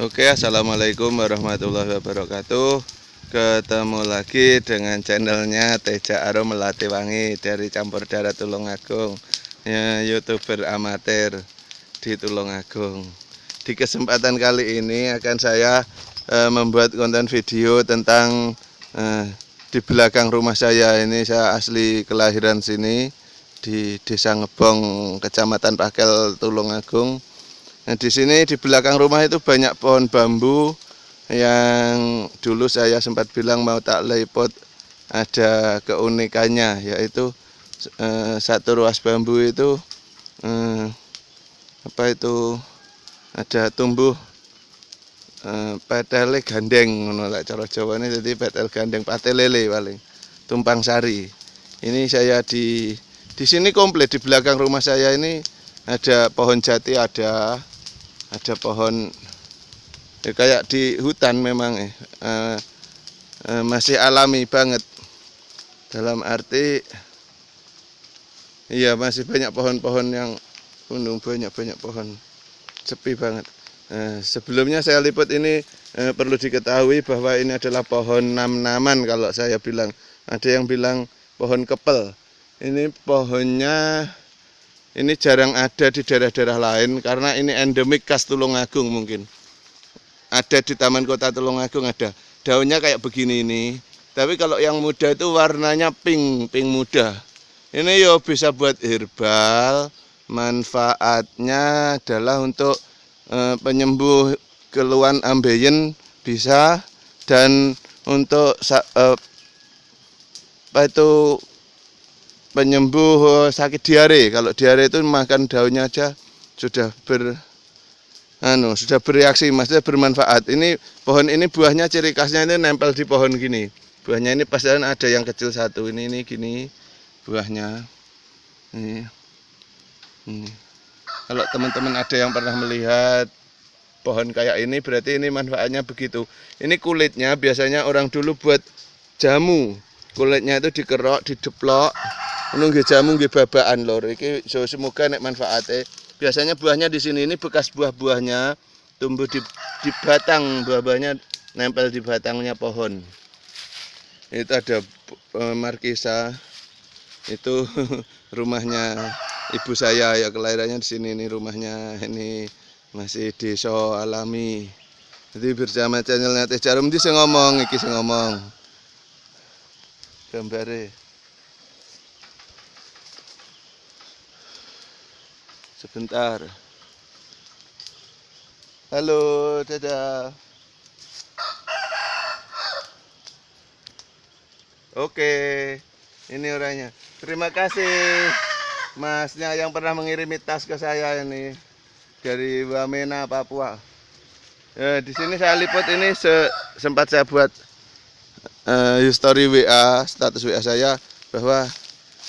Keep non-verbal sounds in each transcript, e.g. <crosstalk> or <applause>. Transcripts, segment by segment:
Oke assalamualaikum warahmatullahi wabarakatuh. Ketemu lagi dengan channelnya Teja Arum Melati Wangi Dari Campur Darat Tulungagung ya, Youtuber amatir di Tulungagung Di kesempatan kali ini akan saya eh, membuat konten video tentang eh, Di belakang rumah saya ini saya asli kelahiran sini Di Desa Ngebong, Kecamatan Pakel Tulungagung Nah, di sini di belakang rumah itu banyak pohon bambu yang dulu saya sempat bilang mau tak lepot ada keunikannya yaitu eh, satu ruas bambu itu eh, apa itu ada tumbuh eh, petele gandeng menolak cara Jawa ini jadi petel gandeng lele paling tumpang sari. Ini saya di di sini komplit di belakang rumah saya ini ada pohon jati ada ada pohon ya kayak di hutan memang eh, eh, masih alami banget. Dalam arti iya masih banyak pohon-pohon yang gunung banyak-banyak pohon sepi banget. Eh, sebelumnya saya liput ini eh, perlu diketahui bahwa ini adalah pohon nam-naman kalau saya bilang. Ada yang bilang pohon kepel. Ini pohonnya ini jarang ada di daerah-daerah lain karena ini endemik khas Tulungagung mungkin. Ada di Taman Kota Tulungagung ada. Daunnya kayak begini ini. Tapi kalau yang muda itu warnanya pink, pink muda. Ini yo bisa buat herbal. Manfaatnya adalah untuk e, penyembuh keluhan ambeien bisa dan untuk e, apa itu penyembuh sakit diare. Kalau diare itu makan daunnya aja sudah ber anu, sudah bereaksi, maksudnya bermanfaat. Ini pohon ini buahnya ciri khasnya ini nempel di pohon gini. Buahnya ini pasti ada yang kecil satu. Ini ini gini buahnya. Ini. Ini. Kalau teman-teman ada yang pernah melihat pohon kayak ini berarti ini manfaatnya begitu. Ini kulitnya biasanya orang dulu buat jamu. Kulitnya itu dikerok, dideplok, Nunggu jamu nggih babaan lor. Iki semoga nek manfaate. Biasanya buahnya di sini ini bekas buah-buahnya tumbuh di, di batang buah-buahnya nempel di batangnya pohon. Itu ada uh, markisa. Itu <laughs> rumahnya ibu saya ya kelahirannya di sini ini rumahnya ini masih desa alami. Jadi bersama channelnya Teh Jarum di ngomong iki ngomong. Gambare. Sebentar. Halo, dadah. Oke, ini orangnya. Terima kasih masnya yang pernah mengirimi tas ke saya ini dari Wamena, Papua. Ya, di sini saya liput ini se sempat saya buat uh, history WA, status WA saya bahwa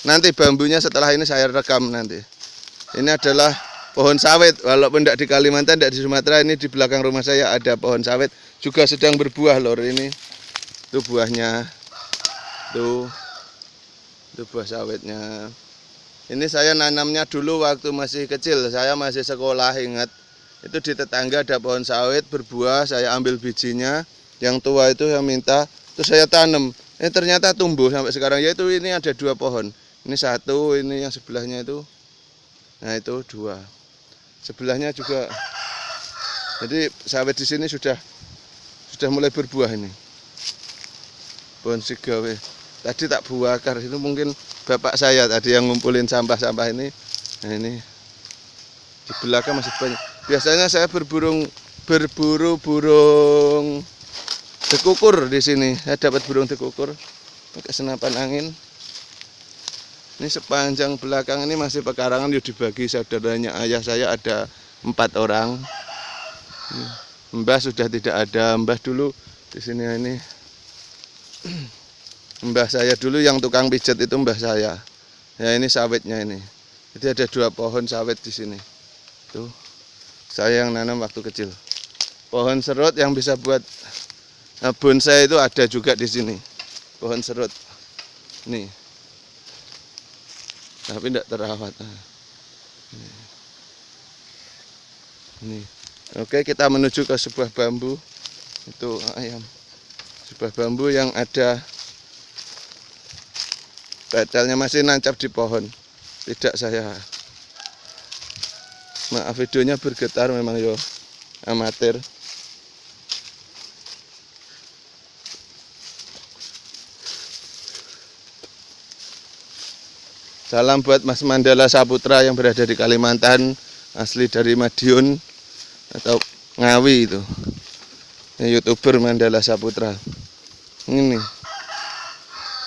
nanti bambunya setelah ini saya rekam nanti. Ini adalah pohon sawit. Walaupun tidak di Kalimantan, tidak di Sumatera, ini di belakang rumah saya ada pohon sawit. Juga sedang berbuah lor ini. Itu buahnya. Tuh. Itu buah sawitnya. Ini saya nanamnya dulu waktu masih kecil. Saya masih sekolah ingat. Itu di tetangga ada pohon sawit berbuah. Saya ambil bijinya. Yang tua itu yang minta. Terus saya tanam. Ini ternyata tumbuh sampai sekarang. Yaitu ini ada dua pohon. Ini satu, ini yang sebelahnya itu Nah itu dua. Sebelahnya juga. Jadi sawit di sini sudah sudah mulai berbuah ini. Pohon sigawe. Tadi tak buakar itu mungkin bapak saya tadi yang ngumpulin sampah-sampah ini. Nah ini di belakang masih banyak. Biasanya saya berburung berburu burung dekukur di sini. Saya dapat burung dekukur pakai senapan angin. Ini sepanjang belakang ini masih pekarangan yang dibagi saudaranya ayah saya ada empat orang. Mbah sudah tidak ada, Mbah dulu di sini ini. <clears throat> Mbah saya dulu yang tukang pijat itu mbah saya. Ya ini sawitnya ini. Jadi ada dua pohon sawit di sini. Tuh. Saya yang nanam waktu kecil. Pohon serut yang bisa buat nah, bonsai itu ada juga di sini. Pohon serut. Nih tapi tidak terawat ini Oke, kita menuju ke sebuah bambu. Itu ayam. Sebuah bambu yang ada Betelnya masih nancap di pohon. Tidak saya. Maaf videonya bergetar memang yo amatir. Salam buat Mas Mandala Saputra yang berada di Kalimantan, asli dari Madiun atau Ngawi itu. Ini YouTuber Mandala Saputra. Ini.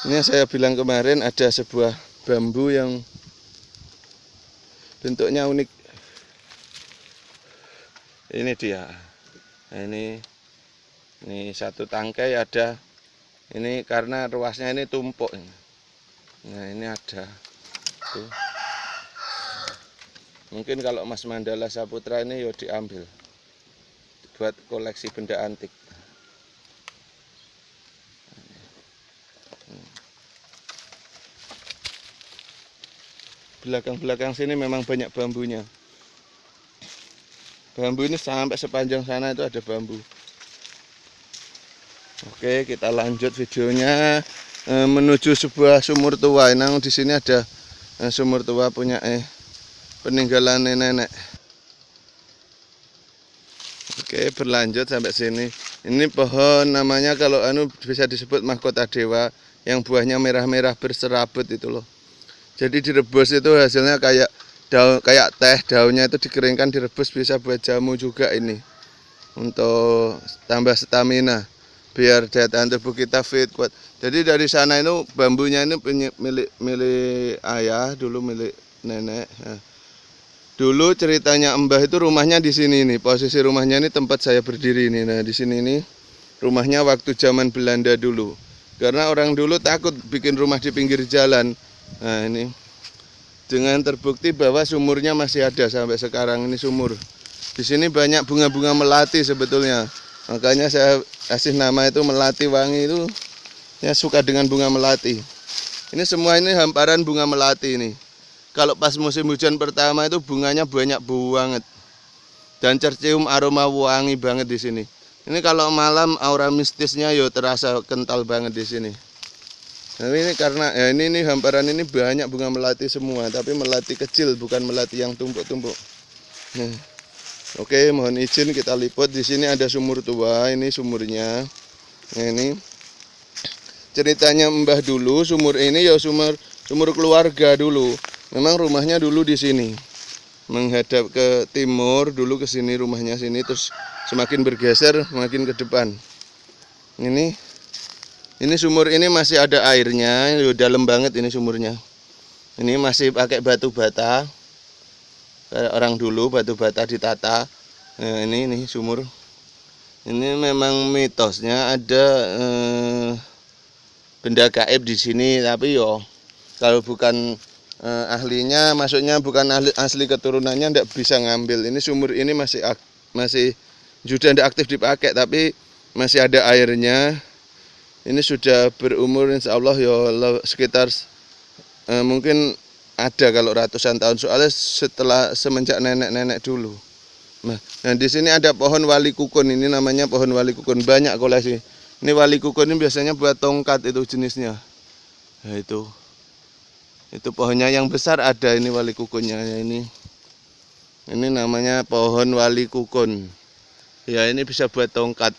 Ini yang saya bilang kemarin ada sebuah bambu yang bentuknya unik. Ini dia. Ini ini satu tangkai ada ini karena ruasnya ini tumpuk. Nah, ini ada itu mungkin kalau Mas Mandala Saputra ini ya diambil. Buat koleksi benda antik. Belakang-belakang sini memang banyak bambunya. Bambu ini sampai sepanjang sana itu ada bambu. Oke kita lanjut videonya eh, menuju sebuah sumur tua. Nah di sini ada eh, sumur tua punya eh peninggalan nenek oke berlanjut sampai sini. Ini pohon namanya kalau anu bisa disebut mahkota dewa yang buahnya merah-merah berserabut itu loh. Jadi direbus itu hasilnya kayak daun kayak teh daunnya itu dikeringkan direbus bisa buat jamu juga ini. Untuk tambah stamina biar daya tahan tubuh kita fit kuat. Jadi dari sana itu bambunya ini milik milik ayah dulu milik nenek. Nah, dulu ceritanya Mbah itu rumahnya di sini nih. Posisi rumahnya ini tempat saya berdiri ini. Nah di sini nih rumahnya waktu zaman Belanda dulu. Karena orang dulu takut bikin rumah di pinggir jalan. Nah ini dengan terbukti bahwa sumurnya masih ada sampai sekarang ini sumur. Di sini banyak bunga-bunga melati sebetulnya. Makanya saya kasih nama itu melati wangi itu ya suka dengan bunga melati. Ini semua ini hamparan bunga melati ini. Kalau pas musim hujan pertama itu bunganya banyak banget. Dan tercium aroma wangi banget di sini. Ini kalau malam aura mistisnya yo terasa kental banget di sini. Nah ini karena ya ini nih hamparan ini banyak bunga melati semua. Tapi melati kecil bukan melati yang tumpuk-tumpuk. Nah. Oke, mohon izin kita liput. Di sini ada sumur tua, ini sumurnya. Nah, ini ceritanya Mbah dulu, sumur ini ya sumur sumur keluarga dulu. Memang rumahnya dulu di sini. Menghadap ke timur, dulu ke sini rumahnya sini terus semakin bergeser semakin ke depan. Ini ini sumur ini masih ada airnya, dalam banget ini sumurnya. Ini masih pakai batu bata orang dulu batu bata ditata. Nah, ini ini sumur. Ini memang mitosnya ada eh, benda gaib di sini tapi yo kalau bukan eh, ahlinya maksudnya bukan ahli asli keturunannya ndak bisa ngambil. Ini sumur ini masih masih sudah tidak aktif dipakai tapi masih ada airnya. Ini sudah berumur insya Allah ya sekitar eh, mungkin ada kalau ratusan tahun soalnya setelah semenjak nenek-nenek dulu. Nah, nah di sini ada pohon wali kukun ini namanya pohon wali kukun banyak koleksi. Ini wali kukun ini biasanya buat tongkat itu jenisnya. Nah itu, itu pohonnya yang besar ada ini wali kukunnya ya ini. Ini namanya pohon wali kukun. Ya ini bisa buat tongkat.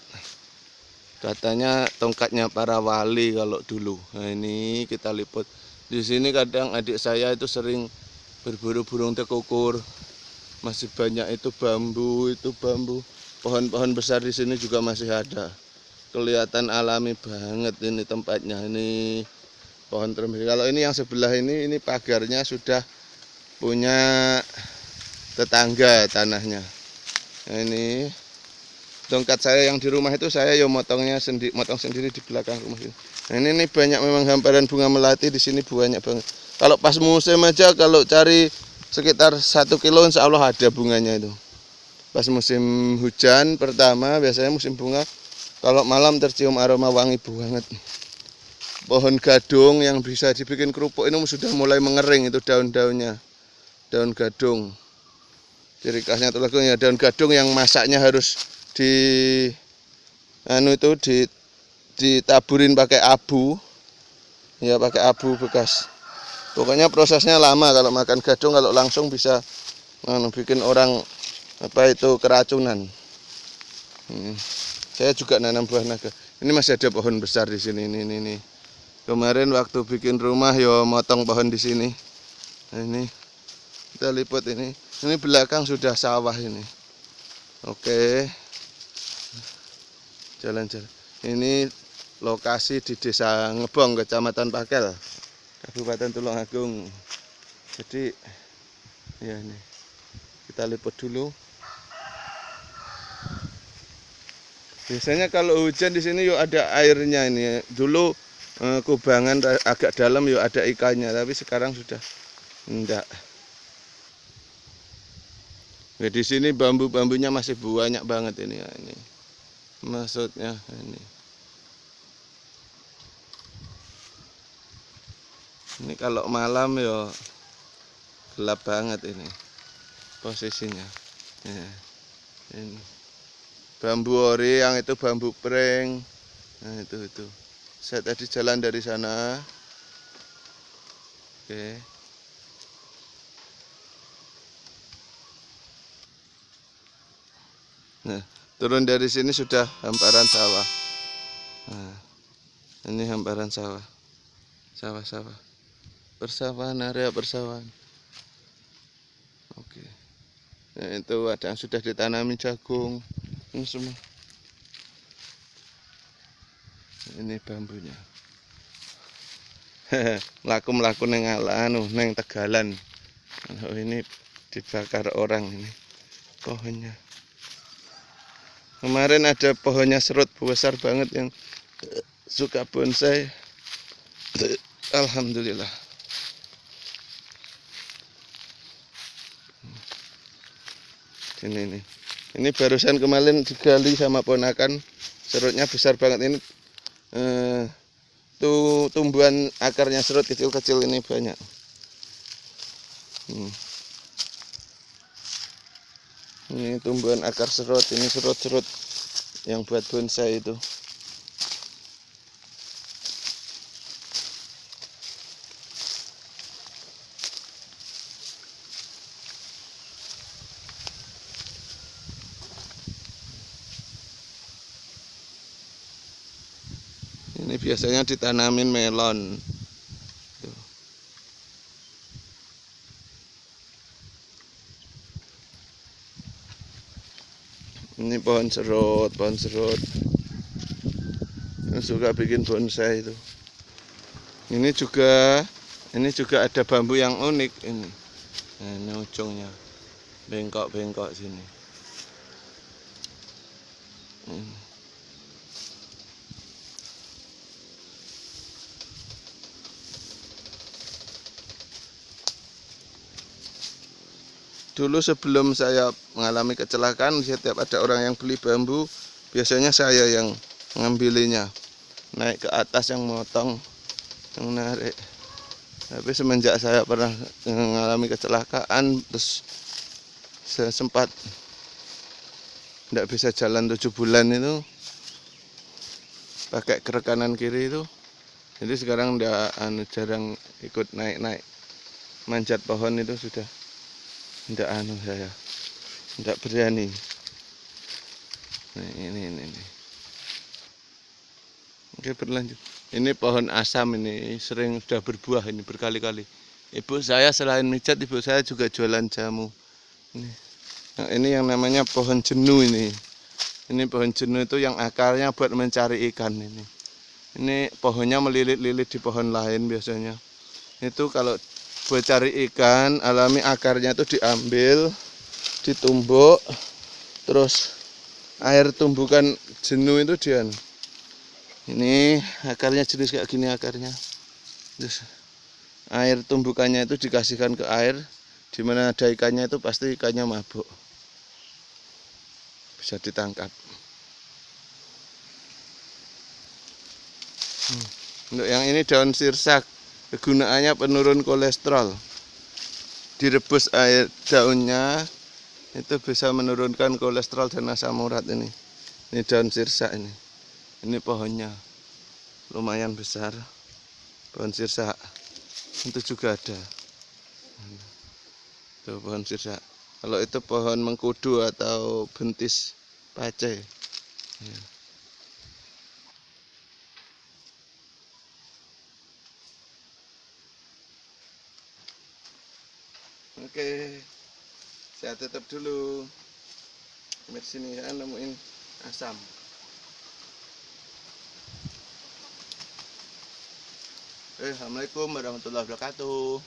Katanya tongkatnya para wali kalau dulu. Nah ini kita liput. Di sini kadang adik saya itu sering berburu burung tekukur. Masih banyak itu bambu, itu bambu. Pohon-pohon besar di sini juga masih ada. Kelihatan alami banget ini tempatnya. Ini pohon termesi. Kalau ini yang sebelah ini, ini pagarnya sudah punya tetangga tanahnya. Nah, ini tongkat saya yang di rumah itu saya ya motongnya sendiri, motong sendiri di belakang rumah ini. Nah, ini nih banyak memang hamparan bunga melati di sini banyak banget. Kalau pas musim aja kalau cari sekitar satu kilo insya Allah ada bunganya itu. Pas musim hujan pertama biasanya musim bunga kalau malam tercium aroma wangi banget. Pohon gadung yang bisa dibikin kerupuk ini sudah mulai mengering itu daun-daunnya. Daun gadung. ciri khasnya tulung ya daun gadung yang masaknya harus di anu itu di ditaburin pakai abu. Ya pakai abu bekas. Pokoknya prosesnya lama kalau makan gadung kalau langsung bisa anu, bikin orang apa itu keracunan. Hmm. saya juga nanam buah naga. Ini masih ada pohon besar di sini ini ini, ini. kemarin waktu bikin rumah yo motong pohon di sini. Nah, ini. Kita lipat ini. Ini belakang sudah sawah ini. Oke jalan-jalan. Ini lokasi di desa Ngebong kecamatan Pakel Kabupaten Tulungagung. Jadi ya ini. Kita lipat dulu. Biasanya kalau hujan di sini yuk ada airnya ini. Dulu eh, kubangan agak dalam yuk ada ikannya. Tapi sekarang sudah enggak. Nah, di sini bambu-bambunya masih banyak banget ini ya ini. Maksudnya ini. Ini kalau malam ya gelap banget ini posisinya. Ya. Ini. Bambu ori yang itu bambu pring. Nah, itu itu. Saya tadi jalan dari sana. Oke. Nah, turun dari sini sudah hamparan sawah. Nah, ini hamparan sawah. Sawah-sawah. Persawahan, area persawahan. Oke. Nah, itu ada yang sudah ditanami jagung. Ini semua. Ini bambunya. <laughs> Melaku-melaku neng anu, neng tegalan. Oh, ini dibakar orang ini pohonnya. Kemarin ada pohonnya serut besar banget yang suka bonsai. Alhamdulillah. Ini ini. Ini barusan kemarin digali sama ponakan. Serutnya besar banget ini. Eh, tuh tumbuhan akarnya serut kecil-kecil ini banyak. Hmm. Ini tumbuhan akar serut, ini serut-serut yang buat bonsai itu. Ini biasanya ditanamin melon. Ini pohon serut pohon serut. Yang suka bikin bonsai itu. Ini juga ini juga ada bambu yang unik ini. Nah, ini ujungnya. Bengkok-bengkok sini Dulu sebelum saya mengalami kecelakaan, setiap ada orang yang beli bambu, biasanya saya yang mengambilinya. Naik ke atas yang motong, yang narik. Tapi semenjak saya pernah mengalami kecelakaan, terus saya sempat tidak bisa jalan tujuh bulan itu, pakai kerekanan kiri itu. Jadi sekarang udah anu jarang ikut naik-naik manjat pohon itu sudah tidak anu saya. Tidak berani. Nah, ini ini ini. Oke berlanjut. Ini pohon asam ini sering sudah berbuah ini berkali-kali. Ibu saya selain micat ibu saya juga jualan jamu. Ini nah, ini yang namanya pohon jenuh ini. Ini pohon jenuh itu yang akarnya buat mencari ikan ini. Ini pohonnya melilit-lilit di pohon lain biasanya. Itu kalau buat cari ikan alami akarnya itu diambil ditumbuk terus air tumbukan jenuh itu dia ini akarnya jenis kayak gini akarnya. Terus air tumbukannya itu dikasihkan ke air di mana ada ikannya itu pasti ikannya mabuk. Bisa ditangkap. Hmm. untuk yang ini daun sirsak kegunaannya penurun kolesterol. Direbus air daunnya itu bisa menurunkan kolesterol dan asam urat ini. Ini daun sirsa ini. Ini pohonnya. Lumayan besar pohon sirsa. Itu juga ada. Itu pohon sirsa. Kalau itu pohon mengkudu atau bentis pace ya. Oke, saya tutup dulu. Di sini saya nemuin asam. Eh, Assalamualaikum warahmatullahi wabarakatuh.